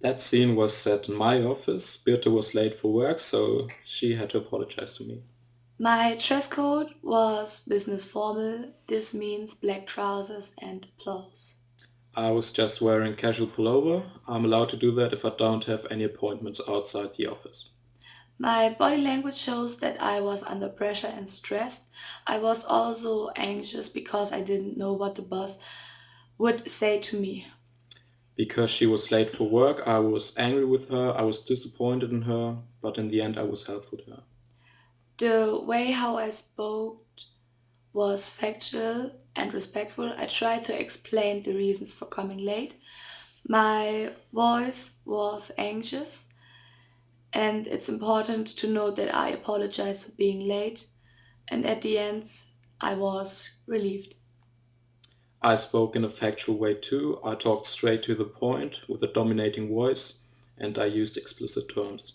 That scene was set in my office. Birte was late for work, so she had to apologize to me. My dress code was business formal. This means black trousers and blouse. I was just wearing casual pullover. I'm allowed to do that if I don't have any appointments outside the office. My body language shows that I was under pressure and stressed. I was also anxious because I didn't know what the boss would say to me. Because she was late for work, I was angry with her, I was disappointed in her, but in the end I was helpful to her. The way how I spoke was factual and respectful. I tried to explain the reasons for coming late. My voice was anxious and it's important to note that I apologized for being late and at the end I was relieved. I spoke in a factual way too. I talked straight to the point with a dominating voice and I used explicit terms.